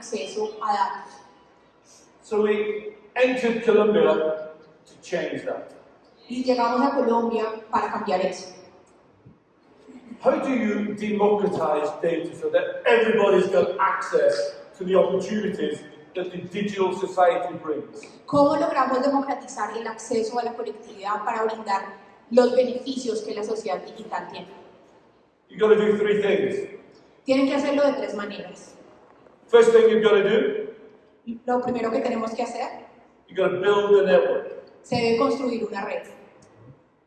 acceso a datos. So we entered Colombia to change that. Y llegamos a Colombia para cambiar eso. How do you democratize data so that everybody's got access to the opportunities that the digital society brings? ¿Cómo logramos democratizar el acceso a la conectividad para brindar los beneficios que la sociedad digital tiene? You've got to do three things. Tienen que hacerlo de tres maneras. First thing you've got to do, Lo primero que tenemos que hacer, you've got to build the network. se debe construir una red.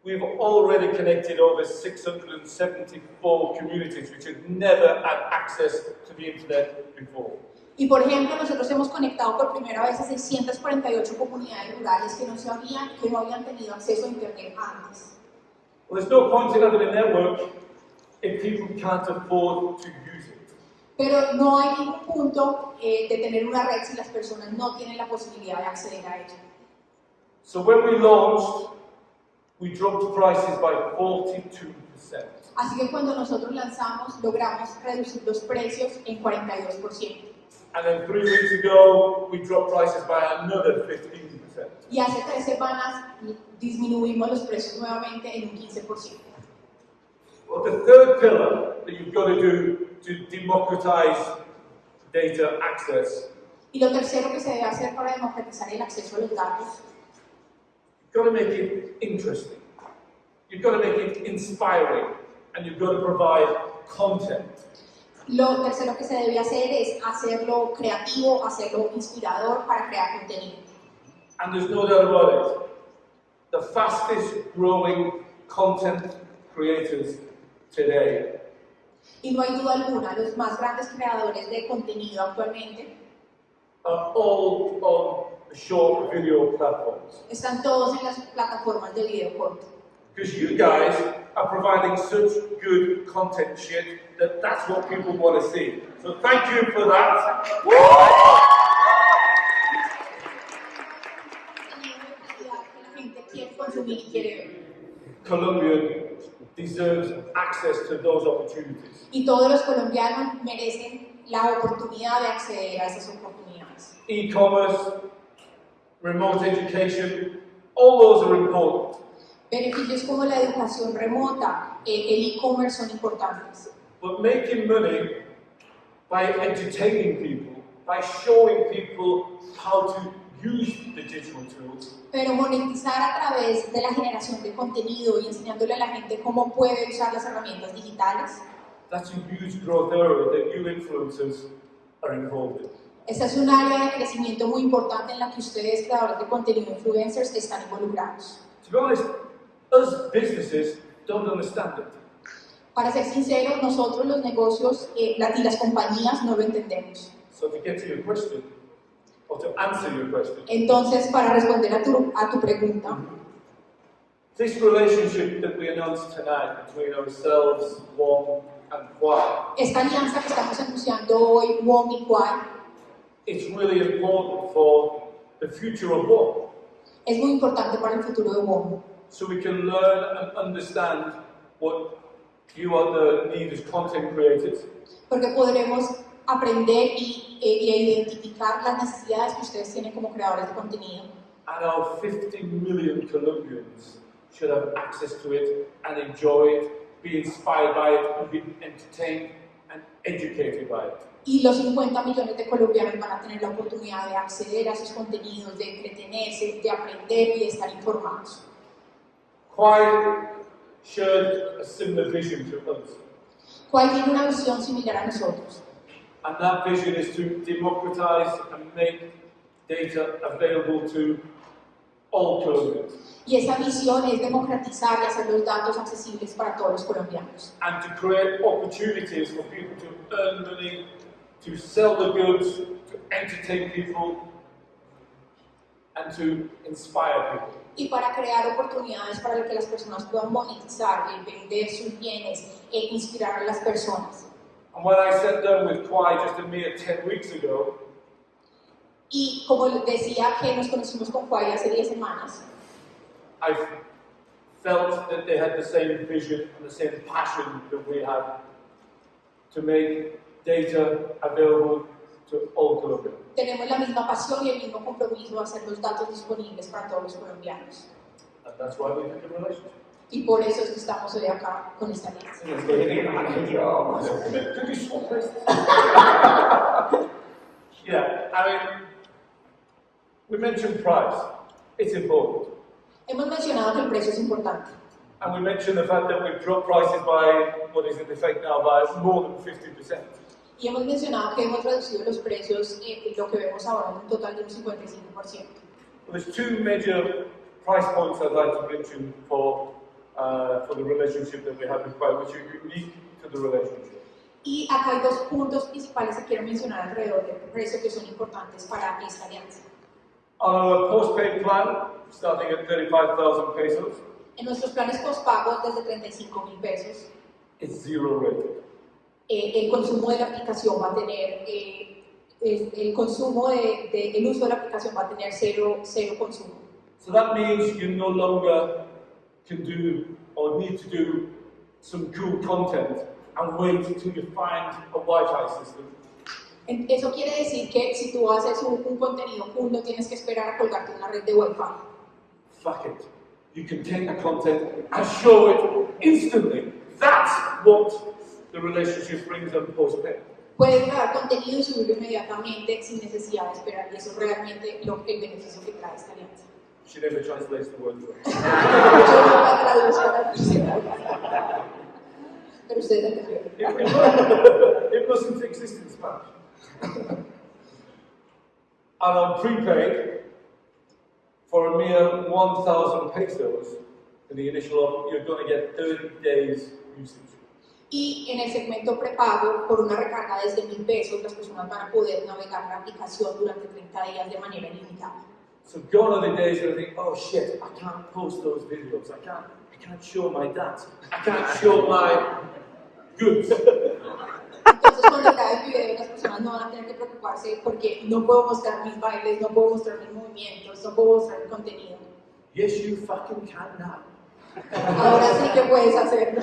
We've already connected over 674 communities which had never had access to the internet before. Y por ejemplo, nosotros hemos conectado por primera vez a 648 comunidades rurales que no, sabían, que no habían tenido acceso a Internet antes. Well, there's no point in having a network if people can't afford to use it. Pero no hay ningún punto eh, de tener una red si las personas no tienen la posibilidad de acceder a ella. So when we launched, we dropped prices by 42%. Así que cuando nosotros lanzamos, logramos reducir los precios en 42%. And then three weeks ago, we dropped prices by another 15%. Y hace tres semanas disminuimos los precios nuevamente en un 15%. Well, the third pillar that you've got to do to democratize data access, Y lo tercero que se debe hacer para democratizar el acceso a los datos you've got to make it interesting. You've got to make it inspiring. And you've got to provide content. Lo tercero que se debe hacer es hacerlo creativo, hacerlo inspirador para crear contenido. And there's no doubt about it. The fastest growing content creators today Y no hay duda alguna, los más grandes creadores de contenido actualmente are all on short video platforms. están todos en las plataformas de video corto. Because you guys are providing such good content shit that that's what people want to see. So thank you for that. que la deserves access to those opportunities. Y todos los colombianos merecen la oportunidad de acceder a esas oportunidades. E-commerce, remote education, all those are important. Beneficios como la educación remota, eh, el e-commerce son importantes. But making money by entertaining people, by showing people how to use the digital tools, Pero monetizar a través de la generación de contenido y enseñándole a la gente cómo puede usar las herramientas digitales, that's a huge growth area that you influencers are involved in. esta es un área de crecimiento muy importante en la que ustedes, creadores de contenido influencers, están involucrados. To be honest, us businesses don't understand it. Para ser sinceros, nosotros los negocios eh, y las compañías no lo entendemos. So to get to your question, or to answer your question, Entonces, para responder a tu, a tu pregunta, this relationship that we announced tonight between ourselves, Wong, and Kwai, esta alianza que estamos anunciando hoy, WOM y Kwai, it's really important for the future of Wong. es muy importante para el futuro de WOM. So we can learn and understand what you are the need as content creators, porque podremos aprender y, eh, y identificar las necesidades que ustedes tienen como creadores de contenido. and our 50 million Colombians should have access to it and enjoy it, be inspired by it, and be entertained and educated by it. Y los 50 millones de colombianos van a tener la oportunidad de acceder a esos contenidos, de entretenerse, de aprender y de estar informados. ¿Cuál tiene una visión similar a nosotros? And that vision is to democratize and make data available to all Colombians, Y esa visión es democratizar y hacer los datos accesibles para todos los colombianos. and to create opportunities for people to earn money, to sell the goods, to entertain people, and to inspire people. Y para crear oportunidades para que las personas puedan monetizar, el vender sus bienes e inspirar a las personas. And when I sat down with Kwai just a mere 10 weeks ago, Y como decía que nos conocimos con Kwai hace 10 semanas, I felt that they had the same vision and the same passion that we have to make data available to all Colombians. Tenemos la misma pasión y el mismo compromiso de hacer los datos disponibles para todos los colombianos. And that's why we did the relationship. Y por eso es que estamos hoy acá con esta alianza. Yeah, I mean, we mentioned price. It's important. Hemos mencionado que el precio es importante. And we mentioned the fact that we've dropped prices by, what is in effect now, by more than 50%. Y hemos mencionado que hemos reducido los precios, eh, lo que vemos ahora en un total de un 55%. Well, there's two major price points I'd like to mention for, uh, for the relationship that we have with which are unique to the relationship. Y acá hay dos puntos principales que quiero mencionar alrededor del precio que son importantes para esta alianza. Our postpaid plan, starting at 35,000 pesos, En nuestros planes postpagos desde 35 mil pesos, it's zero rated. eh, el consumo de la aplicación va a tener, eh, es- el consumo de, de- el uso de la aplicación va a tener cero, cero consumo. So that means you no longer can do or need to do some cool content and wait until you find a Wi-Fi system. Eso quiere decir que si tú haces un, un contenido cool, no tienes que esperar a colgarte una red de Wi-Fi. Fuck it. You can take the content and show it instantly. That's what the relationship brings on postpaid. Puedes grabar contenido y subirlo inmediatamente sin necesidad de esperar, y eso es realmente lo, el beneficio que trae esta alianza. She never translates the entendieron. It, doesn't exist in Spanish. and on prepaid, for a mere 1,000 pesos in the initial offer, you're going to get 30 days usage. Y en el segmento prepago, por una recarga desde mil pesos, las personas van a poder navegar la aplicación durante 30 días de manera ilimitada. So gone are the days where I think, oh shit, I can't post those videos. I can't, I can't show my dance. I can't show my goods. Entonces, cuando grabe el video, las personas no van a tener que preocuparse porque no puedo mostrar mis bailes, no puedo mostrar mis movimientos, no puedo mostrar el contenido. yes, you fucking can now. Ahora sí que puedes hacerlo.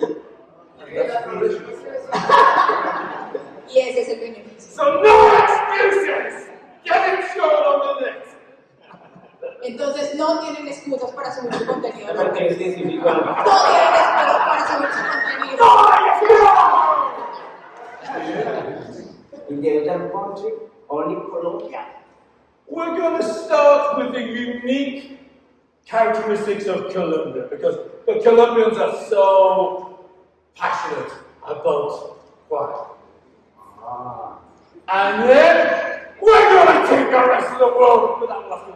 And that's the relationship. Y ese es el beneficio. So no excuses! Get it shown on the net! Entonces, no tienen excusas para subir su contenido. a Porque es significa No tienen excusas para subir su contenido. in the other country, only Colombia. We're going to start with the unique characteristics of Colombia because the Colombians are so passionate about quiet. Ah. And then we're going to take the rest of the world, but that will have to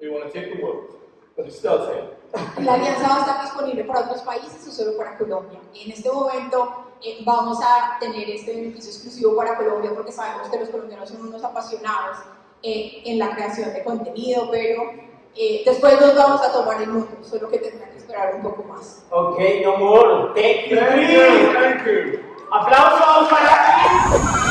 we want to take the world. But it starts here. La alianza va a estar disponible para otros países o solo para Colombia. En este momento eh, vamos a tener este beneficio exclusivo para Colombia porque sabemos que los colombianos son unos apasionados eh, en la creación de contenido, pero eh, después nos vamos a tomar el mundo, solo que tendrán que esperar un poco más. Okay, no more. Thank you. Thank you. Thank you. Aplausos para ti.